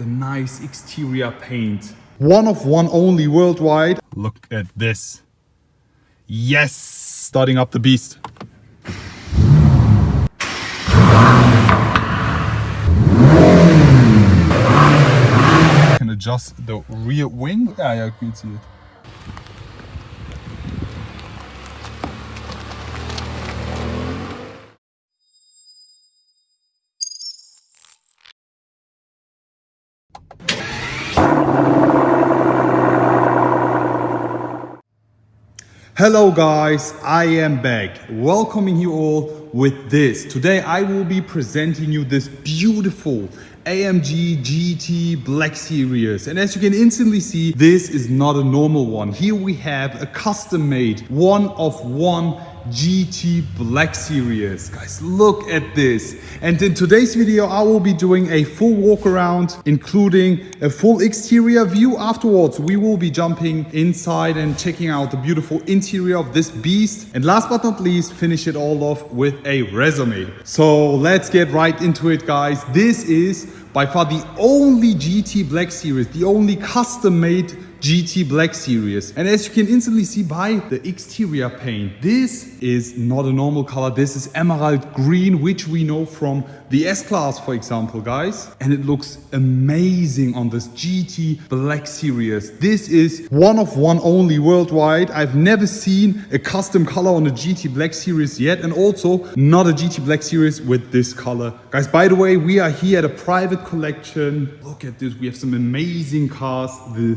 the nice exterior paint. One of one only worldwide. Look at this. Yes, starting up the beast. Can adjust the rear wing. Ah, yeah, yeah, you can see it. Hello guys, I am back, welcoming you all with this. Today I will be presenting you this beautiful AMG GT Black Series. And as you can instantly see, this is not a normal one. Here we have a custom made one of one GT Black Series. Guys, look at this. And in today's video, I will be doing a full walk around, including a full exterior view. Afterwards, we will be jumping inside and checking out the beautiful interior of this beast. And last but not least, finish it all off with a resume. So let's get right into it, guys. This is by far the only GT Black Series, the only custom made GT Black Series. And as you can instantly see by the exterior paint, this is not a normal color. This is emerald green, which we know from the S-Class, for example, guys. And it looks amazing on this GT Black Series. This is one of one only worldwide. I've never seen a custom color on a GT Black Series yet. And also not a GT Black Series with this color. Guys, by the way, we are here at a private collection. Look at this. We have some amazing cars. The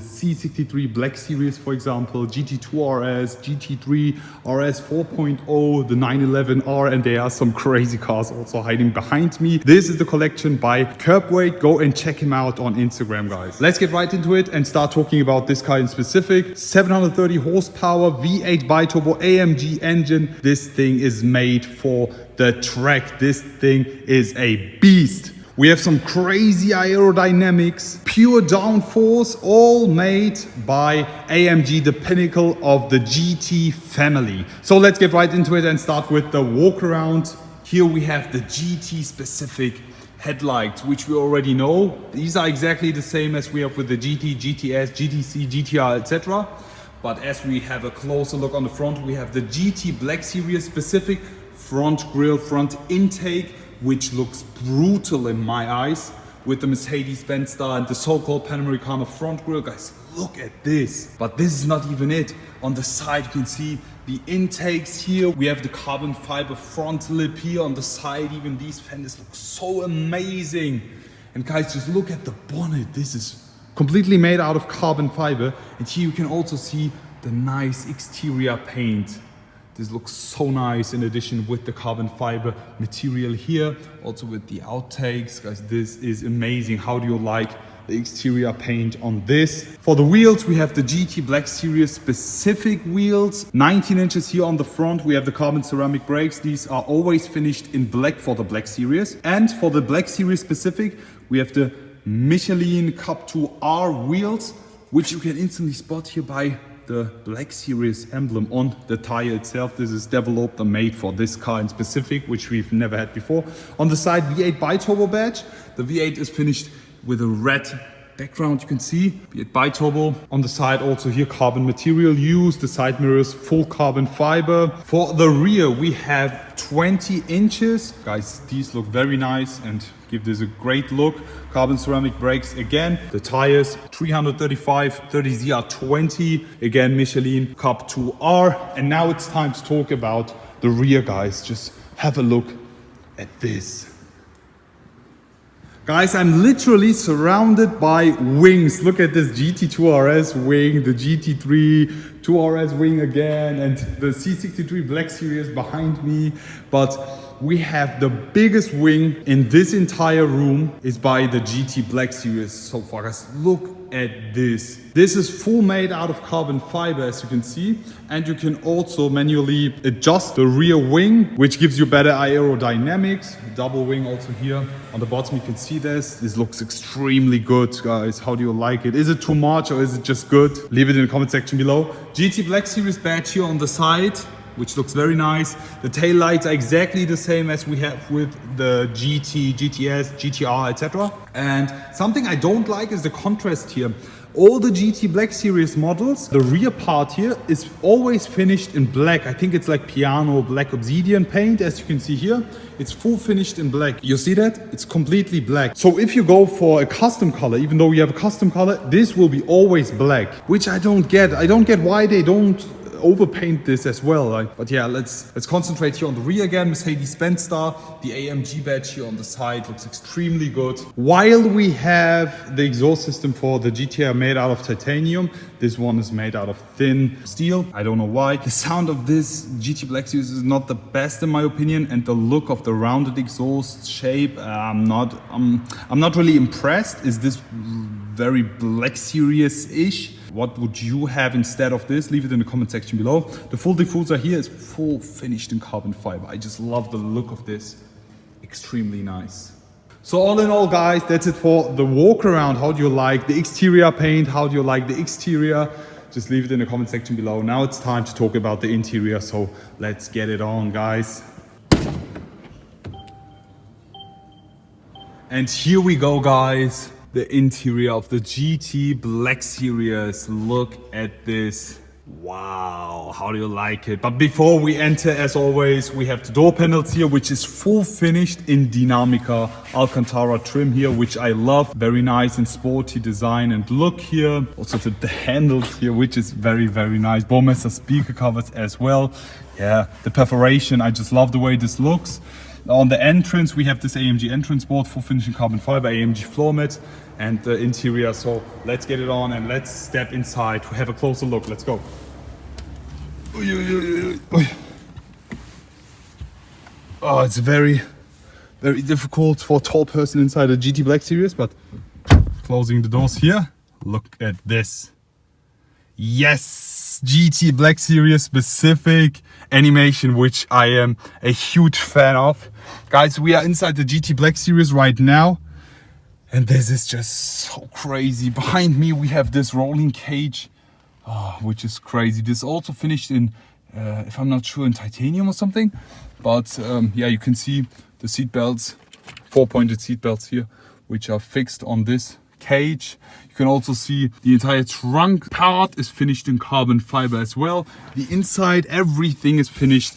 C63 Black Series, for example, GT2 RS, GT3 RS 4.0, the 911R, and there are some crazy cars also hiding behind me me. This is the collection by Curbweight. Go and check him out on Instagram, guys. Let's get right into it and start talking about this car in specific. 730 horsepower, V8 biturbo AMG engine. This thing is made for the track. This thing is a beast. We have some crazy aerodynamics, pure downforce, all made by AMG, the pinnacle of the GT family. So let's get right into it and start with the walk around here we have the GT specific headlights, which we already know. These are exactly the same as we have with the GT, GTS, GTC, GTR, etc. But as we have a closer look on the front, we have the GT Black Series specific front grille, front intake, which looks brutal in my eyes with the Mercedes-Benz star and the so-called Panamericana front grille. Guys, look at this. But this is not even it. On the side, you can see the intakes here. We have the carbon fiber front lip here on the side. Even these fenders look so amazing. And guys, just look at the bonnet. This is completely made out of carbon fiber. And here you can also see the nice exterior paint. This looks so nice in addition with the carbon fiber material here. Also with the outtakes. Guys, this is amazing. How do you like the exterior paint on this. For the wheels, we have the GT Black Series specific wheels. 19 inches here on the front. We have the carbon ceramic brakes. These are always finished in black for the Black Series. And for the Black Series specific, we have the Michelin Cup 2R wheels, which you can instantly spot here by the Black Series emblem on the tire itself. This is developed and made for this car in specific, which we've never had before. On the side, V8 bi-turbo badge. The V8 is finished with a red background you can see be it bi-turbo on the side also here carbon material used the side mirrors full carbon fiber for the rear we have 20 inches guys these look very nice and give this a great look. Carbon ceramic brakes again. The tires 335 30 zr20 again michelin cup 2r and now it's time to talk about the rear guys. Just have a look at this. Guys, I'm literally surrounded by wings. Look at this GT2 RS wing, the GT3 2RS wing again, and the C63 Black Series behind me. But we have the biggest wing in this entire room is by the GT Black Series so far. Guys, look at this. This is full made out of carbon fiber, as you can see. And you can also manually adjust the rear wing, which gives you better aerodynamics. Double wing also here on the bottom, you can see this. This looks extremely good, guys. How do you like it? Is it too much or is it just good? Leave it in the comment section below. GT Black Series badge here on the side which looks very nice. The tail lights are exactly the same as we have with the GT, GTS, GTR, etc. And something I don't like is the contrast here. All the GT Black Series models, the rear part here is always finished in black. I think it's like piano black obsidian paint, as you can see here. It's full finished in black. You see that? It's completely black. So if you go for a custom color, even though you have a custom color, this will be always black, which I don't get. I don't get why they don't overpaint this as well. Like, but yeah, let's let's concentrate here on the rear again. Mercedes-Benz star. The AMG badge here on the side looks extremely good. While we have the exhaust system for the GTR made out of titanium, this one is made out of thin steel. I don't know why. The sound of this GT Black Series is not the best in my opinion, and the look of the rounded exhaust shape, uh, I'm not I'm I'm not really impressed. Is this very Black Series-ish? What would you have instead of this? Leave it in the comment section below. The full diffuser here is full finished in carbon fiber. I just love the look of this. Extremely nice. So all in all guys, that's it for the walk around. How do you like the exterior paint? How do you like the exterior? Just leave it in the comment section below. Now it's time to talk about the interior. So let's get it on guys. And here we go guys the interior of the GT Black Series. Look at this. Wow, how do you like it? But before we enter, as always, we have the door panels here, which is full finished in Dinamica Alcantara trim here, which I love. Very nice and sporty design and look here. Also the, the handles here, which is very, very nice. Burmester speaker covers as well. Yeah, the perforation, I just love the way this looks. On the entrance, we have this AMG entrance board for finishing carbon fiber, AMG floor mats and the interior. So let's get it on and let's step inside to have a closer look. Let's go. Oh, it's very, very difficult for a tall person inside a GT Black Series, but closing the doors here, look at this. Yes, GT Black Series specific animation, which I am a huge fan of. Guys, we are inside the GT Black Series right now. And this is just so crazy. Behind me, we have this rolling cage, oh, which is crazy. This also finished in, uh, if I'm not sure, in titanium or something. But um, yeah, you can see the seat belts, four-pointed seat belts here, which are fixed on this cage. You can also see the entire trunk part is finished in carbon fiber as well. The inside, everything is finished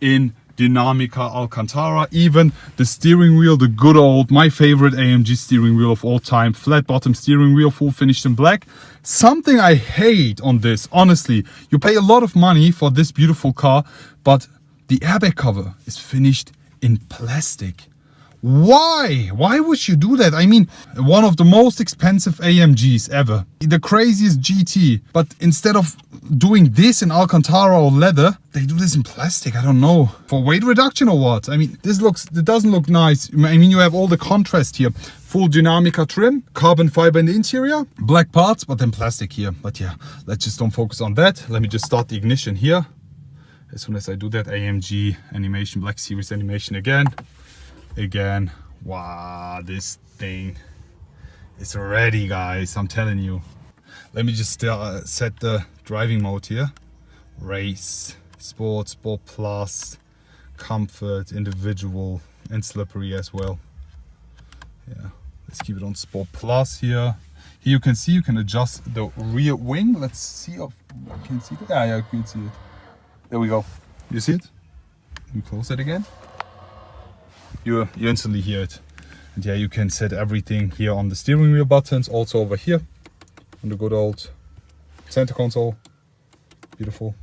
in Dinamica Alcantara. Even the steering wheel, the good old, my favorite AMG steering wheel of all time, flat bottom steering wheel, full finished in black. Something I hate on this, honestly, you pay a lot of money for this beautiful car, but the airbag cover is finished in plastic. Why? Why would you do that? I mean, one of the most expensive AMGs ever. The craziest GT. But instead of doing this in Alcantara or leather, they do this in plastic. I don't know. For weight reduction or what? I mean, this looks, it doesn't look nice. I mean, you have all the contrast here. Full Dinamica trim, carbon fiber in the interior, black parts, but then plastic here. But yeah, let's just don't focus on that. Let me just start the ignition here. As soon as I do that, AMG animation, Black Series animation again again wow this thing is ready guys i'm telling you let me just uh, set the driving mode here. Race sport sport plus comfort individual and slippery as well. Yeah let's keep it on sport plus here. Here you can see you can adjust the rear wing. Let's see if I can see it yeah yeah you can see it. There we go. You see it? Let me close it again. You, you instantly hear it. And yeah, you can set everything here on the steering wheel buttons, also over here on the good old center console. Beautiful,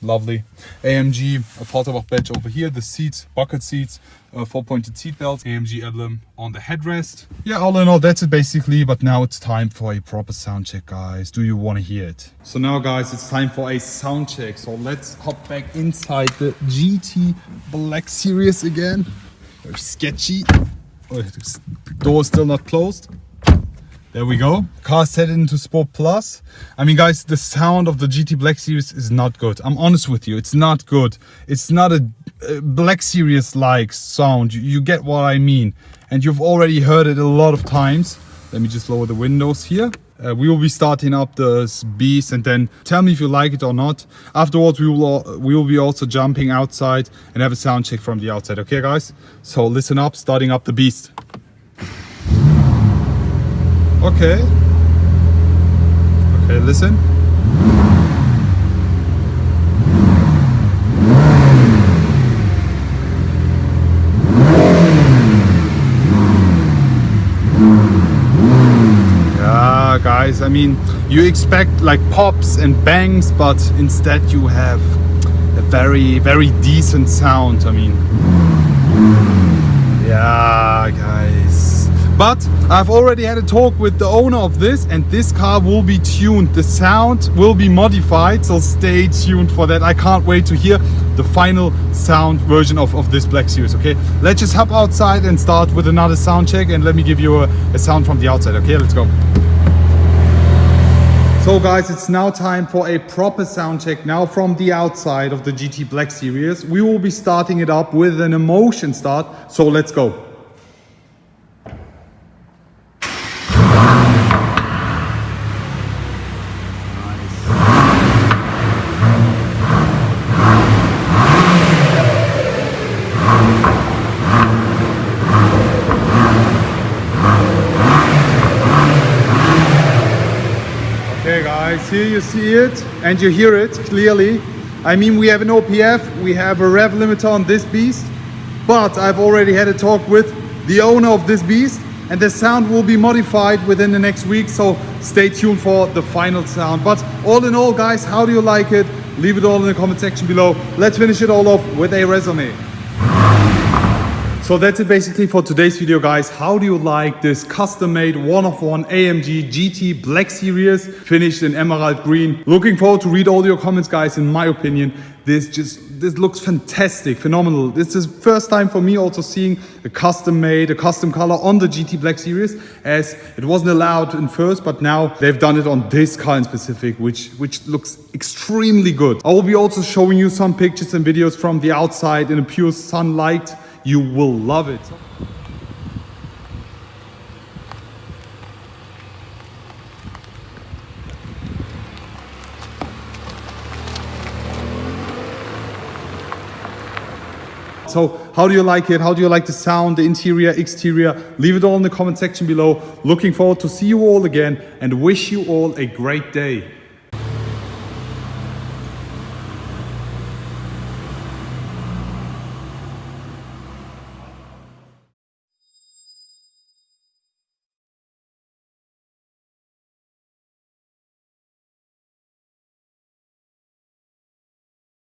lovely. AMG Affalterbach badge over here, the seats, bucket seats, uh, four-pointed seat belts, AMG emblem on the headrest. Yeah, all in all, that's it basically, but now it's time for a proper sound check, guys. Do you want to hear it? So now, guys, it's time for a sound check. So let's hop back inside the GT Black Series again. Very sketchy. Oh, the door is still not closed. There we go. Car set into Sport Plus. I mean, guys, the sound of the GT Black Series is not good. I'm honest with you. It's not good. It's not a, a Black Series-like sound. You, you, get what I mean. And you've already heard it a lot of times. Let me just lower the windows here. Uh, we will be starting up this beast and then tell me if you like it or not. Afterwards, we will, al- we will be also jumping outside and have a sound check from the outside. Okay, guys? So listen up, starting up the beast. Okay. Okay, listen. Yeah, guys, I mean, you expect like pops and bangs, but instead you have a very, very decent sound. I mean, yeah, guys. But I've already had a talk with the owner of this, and this car will be tuned. The sound will be modified, so stay tuned for that. I can't wait to hear the final sound version of, of this Black Series. Okay, let's just hop outside and start with another sound check, and let me give you a, a sound from the outside. Okay, let's go. So guys, it's now time for a proper sound check now from the outside of the GT Black Series. We will be starting it up with an emotion start, so let's go. Guys, here you see it and you hear it clearly. I mean we have an OPF, we have a rev limiter on this beast, but I've already had a talk with the owner of this beast and the sound will be modified within the next week, so stay tuned for the final sound. But all in all guys, how do you like it? Leave it all in the comment section below. Let's finish it all off with a resume. So that's it basically for today's video guys. How do you like this custom made one of one AMG GT Black Series finished in emerald green? Looking forward to read all your comments guys. In my opinion, this just this looks fantastic, phenomenal. This is first time for me also seeing a custom made, a custom color on the GT Black Series as it wasn't allowed in first, but now they've done it on this car in specific, which, which looks extremely good. I will be also showing you some pictures and videos from the outside in a pure sunlight. You will love it. So how do you like it? How do you like the sound, the interior, exterior? Leave it all in the comment section below. Looking forward to see you all again and wish you all a great day.